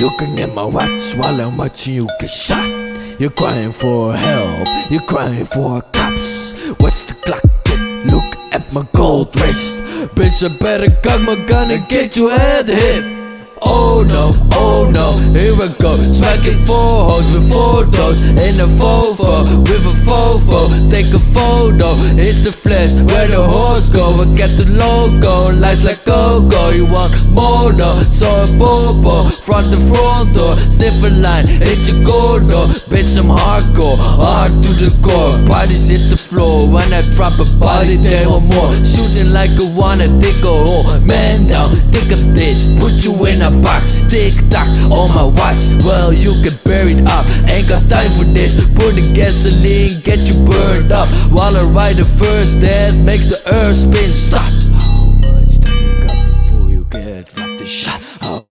Looking at my watch while I'm watching you get shot. You're crying for help, you're crying for cops. What's the clock tick? Look at my gold wrist. Bitch, I better cock my gun and get your head hit. Oh no, oh no, here I go Smacking four hoes with photos In a fofo, with a fofo Take a photo, hit the flash Where the horse go, I get the logo Lights like want So a bobo, front the front door Sniff a line, hit your door. Bitch I'm hardcore, hard to the core. Bodies hit the floor, when I drop a body they want more. Shooting like a wanna, take a hole. Man down, take a bitch, put you in a box. Tick tock on my watch Well you can bury it up. Ain't got time for this Put the gasoline get you burned up. While I ride the first that makes the earth the shot. Oh.